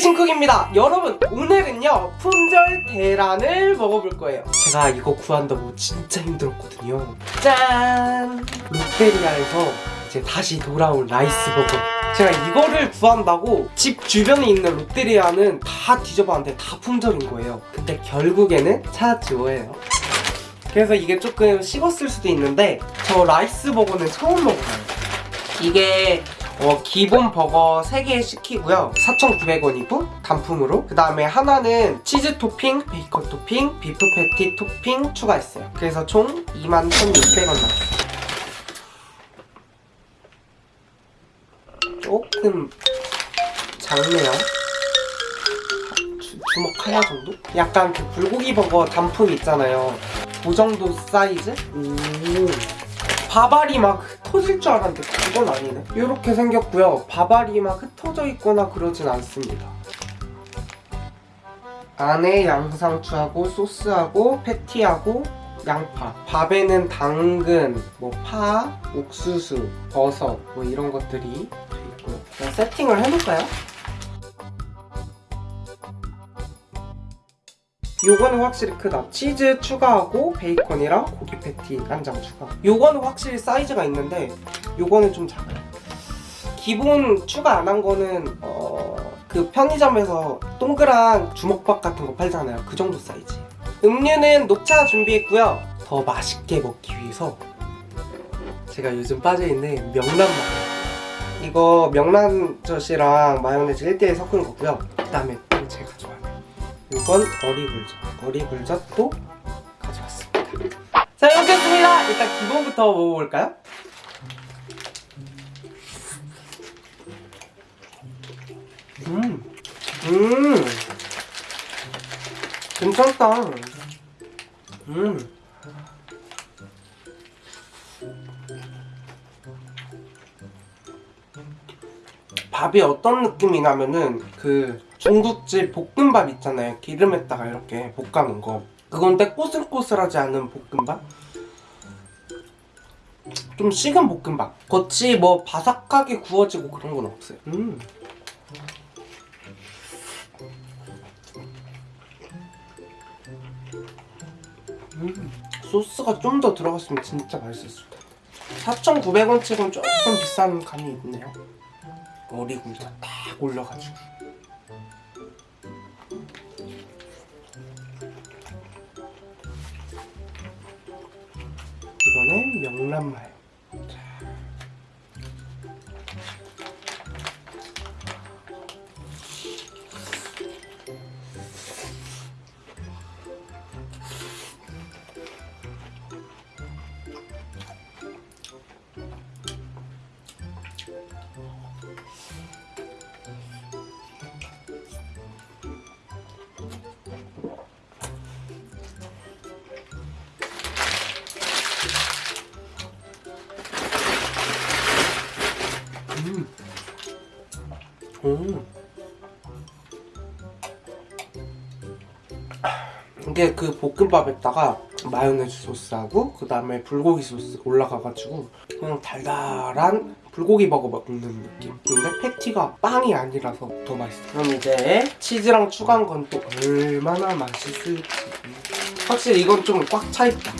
신쿡입니다. 여러분 오늘은요 품절 대란을 먹어볼 거예요. 제가 이거 구한다고 진짜 힘들었거든요. 짠! 롯데리아에서 이제 다시 돌아온 라이스버거. 제가 이거를 구한다고 집 주변에 있는 롯데리아는 다 뒤져봤는데 다 품절인 거예요. 근데 결국에는 찾았지뭐예요. 그래서 이게 조금 식었을 수도 있는데 저 라이스버거는 처음 먹어봐요. 이게 어, 기본 버거 3개 시키고요. 4,900원이고 단품으로. 그 다음에 하나는 치즈 토핑, 베이컨 토핑, 비프 패티 토핑 추가했어요. 그래서 총 21,600원 나왔어요. 조금 작네요. 주, 주먹 하나 정도? 약간 그 불고기 버거 단품 있잖아요. 그 정도 사이즈? 오 밥알이 막 흩어질 줄 알았는데 그건 아니네. 이렇게 생겼고요. 밥알이 막 흩어져 있거나 그러진 않습니다. 안에 양상추하고 소스하고 패티하고 양파. 밥에는 당근, 뭐 파, 옥수수, 버섯 뭐 이런 것들이 있고요. 세팅을 해볼까요? 요거는 확실히 크다. 치즈 추가하고 베이컨이랑 고기 패티 한 장 추가. 요거는 확실히 사이즈가 있는데 요거는 좀 작아요. 기본 추가 안 한 거는 어... 그 편의점에서 동그란 주먹밥 같은 거 팔잖아요. 그 정도 사이즈. 음료는 녹차 준비했고요. 더 맛있게 먹기 위해서 제가 요즘 빠져있는 명란맛 이거 명란젓이랑 마요네즈 1대1 섞은 거고요. 그 다음에 또 제가 이건 어리굴젓 어리굴젓도 가져왔습니다 자 이렇게 했습니다 일단 기본부터 먹어볼까요? 음, 음, 괜찮다. 음. 밥이 어떤 느낌이 나면은 그 중국집 볶음밥 있잖아요. 기름에다가 이렇게 볶아놓은 거. 그건데 꼬슬꼬슬하지 않은 볶음밥? 좀 식은 볶음밥. 겉이 뭐 바삭하게 구워지고 그런 건 없어요. 음. 음. 소스가 좀 더 들어갔으면 진짜 맛있었을 텐데. 4,900원 치곤 조금 비싼 감이 있네요. 어리굴젓 딱 올려가지고 이거는 명란마 음. 이게 그 볶음밥에다가 마요네즈 소스하고 그 다음에 불고기 소스 올라가가지고 그냥 달달한 불고기 버거 먹는 느낌. 근데 패티가 빵이 아니라서 더 맛있어. 그럼 이제 치즈랑 추가한 건 또 얼마나 맛있을지. 확실히 이건 좀 꽉 차있다.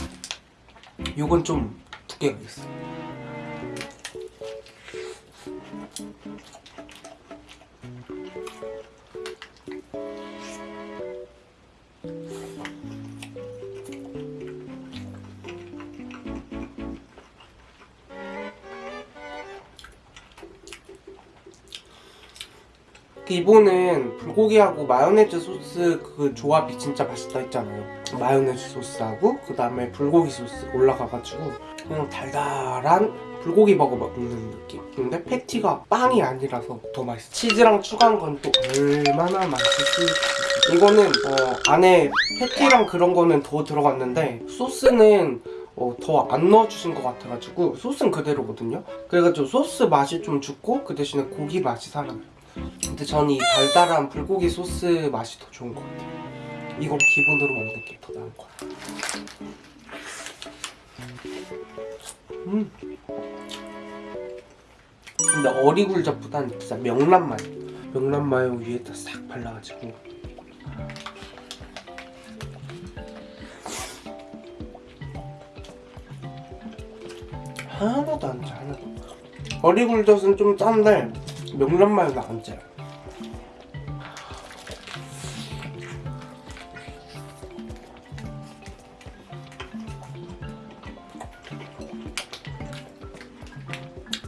이건 좀 두께가 있어 기본은 불고기하고 마요네즈 소스 그 조합이 진짜 맛있다 했잖아요. 마요네즈 소스하고 그 다음에 불고기 소스 올라가가지고 그냥 달달한 불고기 버거 먹는 느낌. 근데 패티가 빵이 아니라서 더 맛있어. 치즈랑 추가한 건 또 얼마나 맛있을지. 이거는 어, 안에 패티랑 그런 거는 더 들어갔는데 소스는 어, 더 안 넣어주신 것 같아가지고 소스는 그대로거든요. 그래가지고 소스 맛이 좀 죽고 그 대신에 고기 맛이 살아요 근데 저는 이 달달한 불고기 소스 맛이 더 좋은 것 같아요 이걸 기본으로 먹는 게 더 나은 것 같아요 음. 근데 어리굴젓보다는 진짜 명란 맛 명란 마요 위에다 싹 발라가지고 하나도 안 짜, 하나도. 어리굴젓은 좀 짠데 명란 마요는 안 짜요.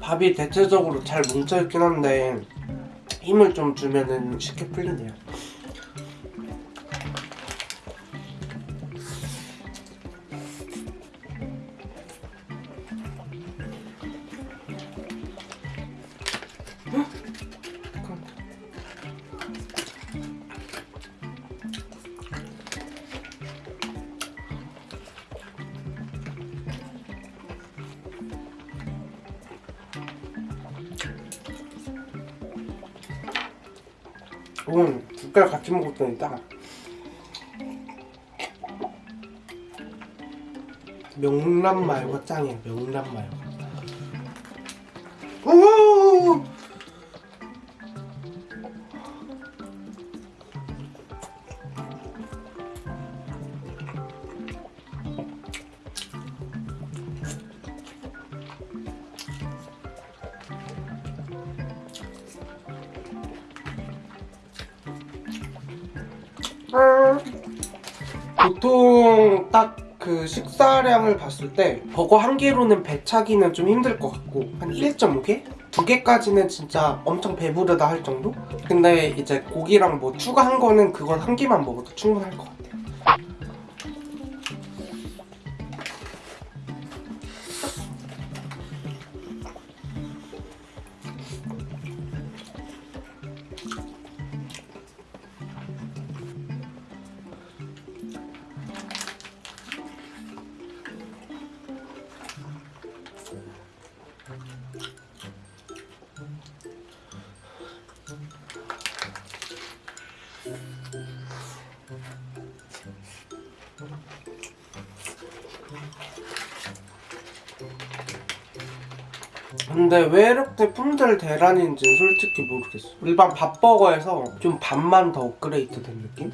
밥이 대체적으로 잘 뭉쳐있긴 한데 힘을 좀 주면은 쉽게 풀리네요. 오늘 국가를 같이 먹었더니 딱 명란 마요가 짱이에요 명란 마요 오! 보통 딱 그 식사량을 봤을 때 버거 한 개로는 배 차기는 좀 힘들 것 같고 한 1.5개? 두 개까지는 진짜 엄청 배부르다 할 정도? 근데 이제 고기랑 뭐 추가한 거는 그건 한 개만 먹어도 충분할 것 같아요 근데 왜 이렇게 품절 대란인지는 솔직히 모르겠어. 일반 밥버거에서 좀 반만 더 업그레이드 된 느낌?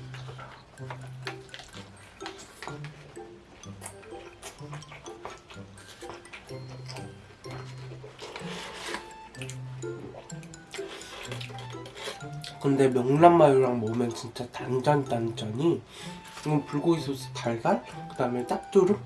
근데 명란마요랑 먹으면 진짜 단짠단짠이 이건 불고기 소스 달달 그 다음에 짭조름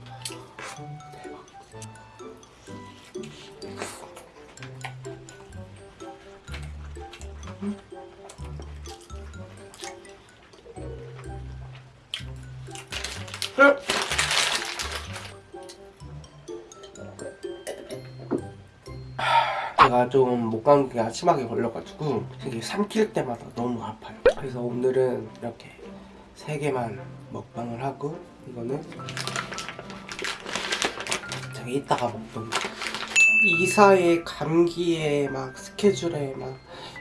제가 좀 목감기가 심하게 걸려가지고 이게 삼킬 때마다 너무 아파요. 그래서 오늘은 이렇게 세 개만 먹방을 하고 이거는 제가 이따가 먹던 이사에 감기에 막 스케줄에 막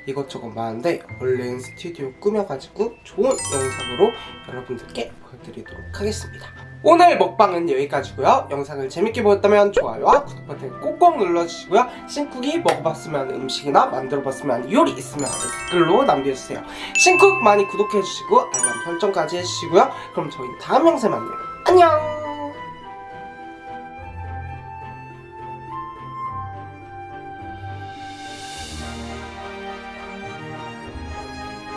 이것저것 많은데 얼른 스튜디오 꾸며가지고 좋은 영상으로 여러분들께 보여드리도록 하겠습니다 오늘 먹방은 여기까지고요. 영상을 재밌게 보셨다면 좋아요와 구독 버튼 꼭꼭 눌러주시고요. 신쿡이 먹어봤으면 음식이나 만들어봤으면 요리 있으면 댓글로 남겨주세요. 신쿡 많이 구독해주시고 알람 설정까지 해주시고요. 그럼 저희 다음 영상에 만나요. 안녕